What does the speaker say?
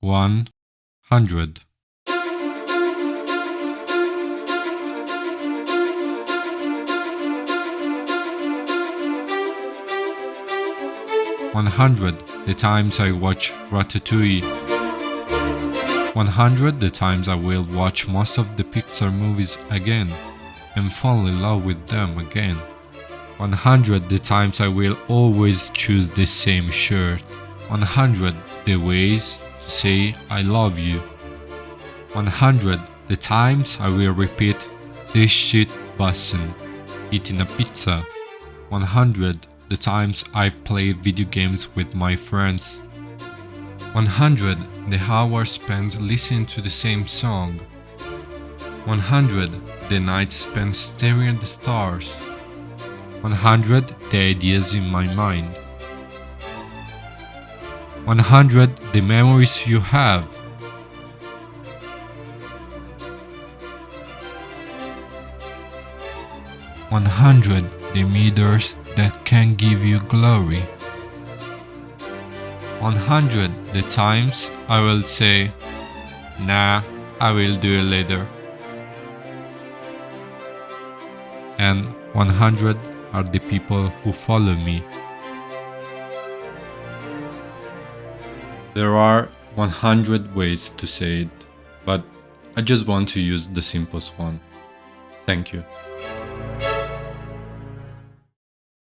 one hundred One hundred the times I watch Ratatouille. One hundred the times I will watch most of the Pixar movies again and fall in love with them again. 100 the times I will always choose the same shirt. 100 the ways say I love you. 100 the times I will repeat this shit bussin' eating a pizza. 100 the times I've played video games with my friends. 100 the hours spent listening to the same song. 100 the nights spent staring at the stars. 100 the ideas in my mind. 100 the memories you have. 100 the meters that can give you glory. 100 the times I will say, nah, I will do it later. And 100 are the people who follow me. There are 100 ways to say it, but I just want to use the simplest one. Thank you.